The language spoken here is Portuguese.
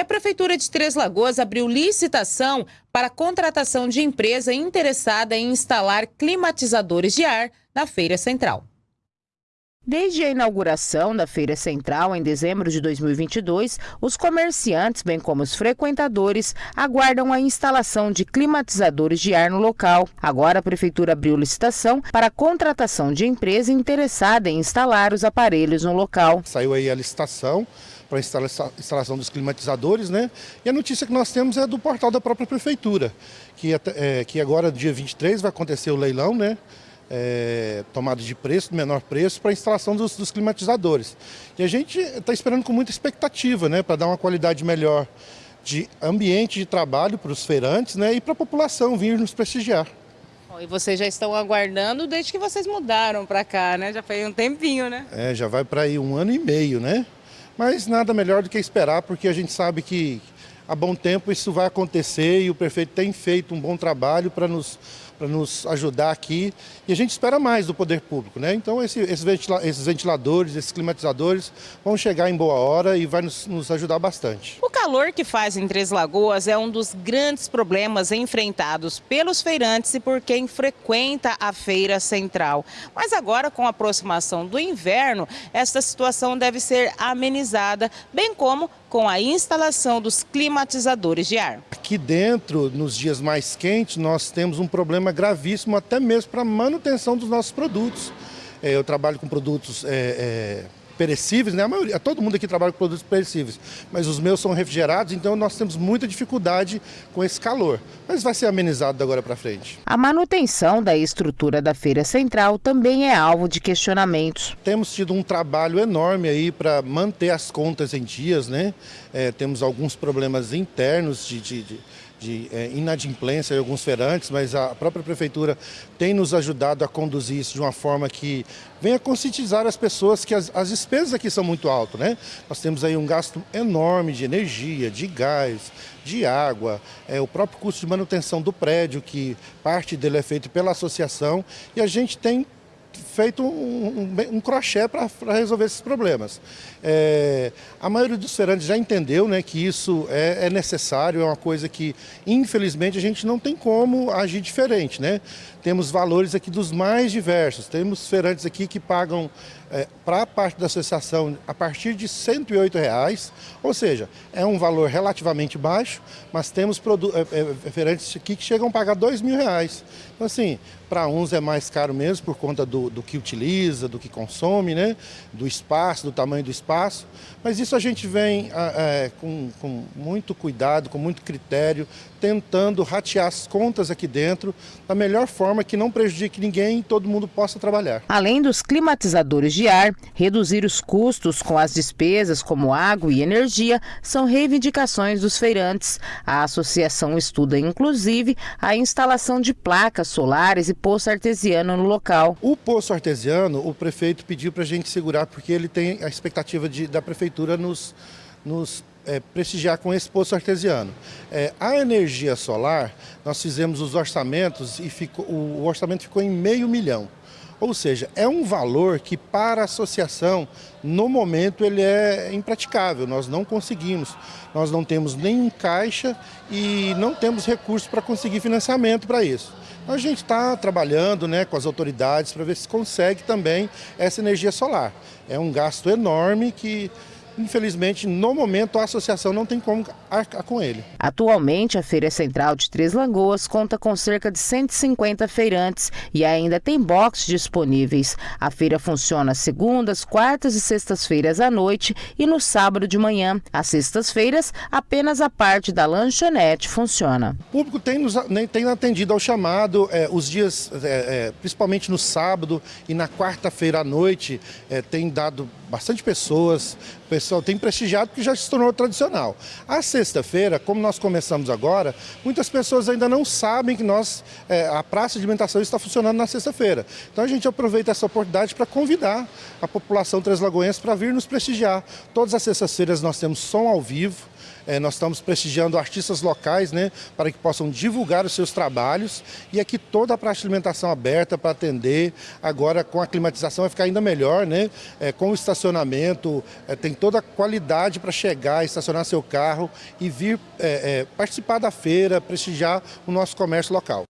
E a Prefeitura de Três Lagoas abriu licitação para a contratação de empresa interessada em instalar climatizadores de ar na Feira Central. Desde a inauguração da Feira Central em dezembro de 2022, os comerciantes, bem como os frequentadores, aguardam a instalação de climatizadores de ar no local. Agora a Prefeitura abriu licitação para a contratação de empresa interessada em instalar os aparelhos no local. Saiu aí a licitação para a instalação dos climatizadores, né? E a notícia que nós temos é do portal da própria Prefeitura, que, é, que agora, dia 23, vai acontecer o leilão, né? é, tomada de preço, menor preço, para a instalação dos, dos, climatizadores. E a gente está esperando com muita expectativa, né, para dar uma qualidade melhor de ambiente de trabalho para os feirantes né, e para a população vir nos prestigiar. E vocês já estão aguardando desde que vocês mudaram para cá, né? Já foi um tempinho, né? É, já vai para aí um ano e meio, né? Mas nada melhor do que esperar, porque a gente sabe que há bom tempo isso vai acontecer e o prefeito tem feito um bom trabalho para nos para nos ajudar aqui. E a gente espera mais do poder público, né? Então esse, esses, ventila esses, ventiladores, esses climatizadores vão chegar em boa hora e vai nos, nos ajudar bastante. O calor que faz em Três Lagoas é um dos grandes problemas enfrentados pelos feirantes e por quem frequenta a feira central. Mas agora, com a aproximação do inverno, esta situação deve ser amenizada, bem como com a instalação dos climatizadores de ar. Aqui dentro, nos dias mais quentes, nós temos um problema gravíssimo até mesmo para a manutenção dos nossos produtos. É, eu trabalho com produtos é, é perecíveis, né? A maioria, todo mundo aqui trabalha com produtos perecíveis, mas os meus são refrigerados, então nós temos muita dificuldade com esse calor. Mas vai ser amenizado da agora para frente. A manutenção da estrutura da feira central também é alvo de questionamentos. Temos tido um trabalho enorme aí para manter as contas em dias, né? É, temos alguns problemas internos de, de, de de é, inadimplência em alguns feirantes, mas a própria prefeitura tem nos ajudado a conduzir isso de uma forma que venha conscientizar as pessoas que as, as despesas aqui são muito altas. Né? Nós temos aí um gasto enorme de energia, de gás, de água, é, o próprio custo de manutenção do prédio, que parte dele é feito pela associação, e a gente tem feito um, um, um crochê para resolver esses problemas. É, a maioria dos feirantes já entendeu né, que isso é, é, necessário, é uma coisa que, infelizmente, a gente não tem como agir diferente. Né? Temos valores aqui dos mais diversos. Temos feirantes aqui que pagam é, para a parte da associação a partir de 108 reais, ou seja, é um valor relativamente baixo, mas temos é, é, feirantes aqui que chegam a pagar R$ mil. Reais. Então, assim, para uns é mais caro mesmo por conta do, do que utiliza, do que consome, né? do espaço, do tamanho do espaço, mas isso a gente vem é, com, com muito cuidado, com muito critério, tentando ratear as contas aqui dentro da melhor forma que não prejudique ninguém e todo mundo possa trabalhar. Além dos climatizadores de ar, reduzir os custos com as despesas como água e energia são reivindicações dos feirantes. A associação estuda inclusive a instalação de placas solares e poço artesiano no local. O poço artesiano, o prefeito pediu para a gente segurar porque ele tem a expectativa de, da prefeitura nos, nos é, prestigiar com esse poço artesiano. É, a energia solar, nós fizemos os orçamentos e ficou, o, o orçamento ficou em meio milhão. Ou seja, é um valor que para a associação, no momento, ele é impraticável, nós não conseguimos. Nós não temos nem caixa e não temos recursos para conseguir financiamento para isso. A gente está trabalhando né, com as autoridades para ver se consegue também essa energia solar. É um gasto enorme que Infelizmente, no momento, a associação não tem como arcar com ele. Atualmente, a Feira Central de Três Lagoas conta com cerca de 150 feirantes e ainda tem boxes disponíveis. A feira funciona segundas, quartas e sextas-feiras à noite e no sábado de manhã. Às sextas-feiras, apenas a parte da lanchonete funciona. O público tem, nos, tem atendido ao chamado é, os dias, é, é, principalmente no sábado e na quarta-feira à noite, tem dado bastante pessoas, o pessoal tem prestigiado porque já se tornou tradicional. A sexta-feira, como nós começamos agora, muitas pessoas ainda não sabem que nós, é, a praça de alimentação está funcionando na sexta-feira. Então a gente aproveita essa oportunidade para convidar a população translagoense para vir nos prestigiar. Todas as sextas-feiras nós temos som ao vivo, É, nós estamos prestigiando artistas locais, né, para que possam divulgar os seus trabalhos e aqui toda a praça de alimentação aberta para atender. Agora com a climatização vai ficar ainda melhor, né? É, com o estacionamento, é, tem toda a qualidade para chegar, estacionar seu carro e vir é, é, participar da feira, prestigiar o nosso comércio local.